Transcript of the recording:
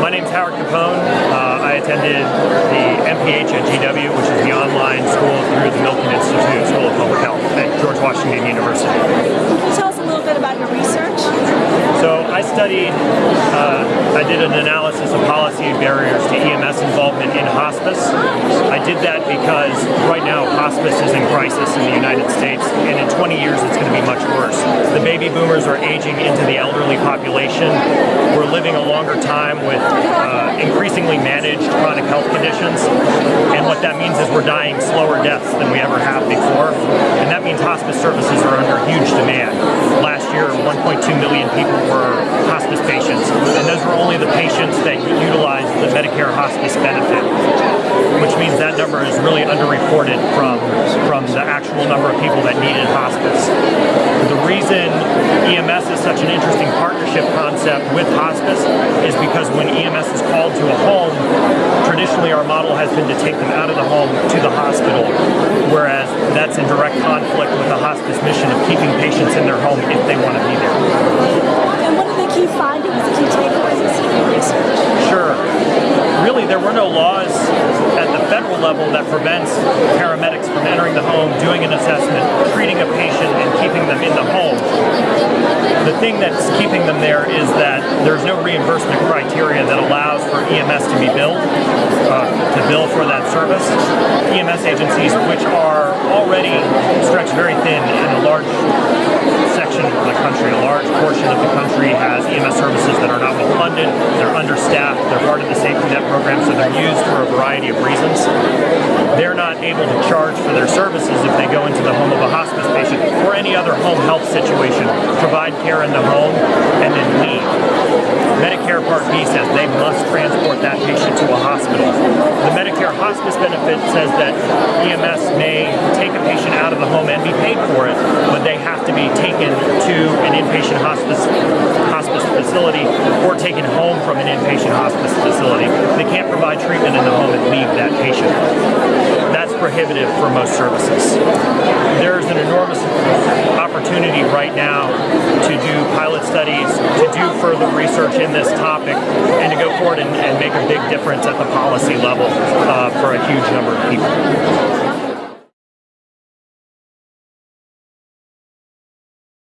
my name's Howard Capone. Uh, I attended the MPH at GW, which is the online school through the Milken Institute Studied, uh, I did an analysis of policy barriers to EMS involvement in hospice. I did that because right now hospice is in crisis in the United States, and in 20 years it's going to be much worse. The baby boomers are aging into the elderly population. We're living a longer time with uh, increasingly managed chronic health conditions, and what that means is we're dying slower deaths than we ever have before, and that means hospice services are under huge demand. Last year, 1.2 million people were hospice patients, and those were only the patients that utilized the Medicare hospice benefit, which means that number is really underreported from, from the actual number of people that needed hospice. The reason EMS is such an interesting partnership concept with hospice is because when EMS is called to a home, traditionally our model has been to take them out of the home to the hospital, whereas that's in direct conflict with the hospice mission of keeping patients in their home if they want to be there. And what are the key findings, key takeaways research? Sure. Really, there were no laws at the federal level that prevents paramedics from entering the home, doing an assessment, treating a patient, and keeping them in the home. The thing that's keeping them there is that there's no reimbursement criteria that allows for EMS to be billed, uh, to bill for that service. EMS agencies, which are already stretched very thin in a large section of the country, a large portion of the country has EMS services that are not well funded, they're understaffed, they're part of the safety net program, so they're used for a variety of reasons. They're not able to charge for their services if they go into the home of a hospice patient or any other home health situation, provide care in the home, and then leave. Medicare Part B says they must transport that patient to a hospital. The Medicare hospice benefit says that EMS may take a patient out of the home and be paid for it, but they have to be taken to an inpatient hospice hospice facility or taken home from an inpatient hospice facility. They can't provide treatment in the home and leave that patient. That's prohibitive for most services. There's an enormous opportunity right now to do pilot studies, to do further research in this topic, and to go forward and, and make a big difference at the policy level uh, for a huge number of people.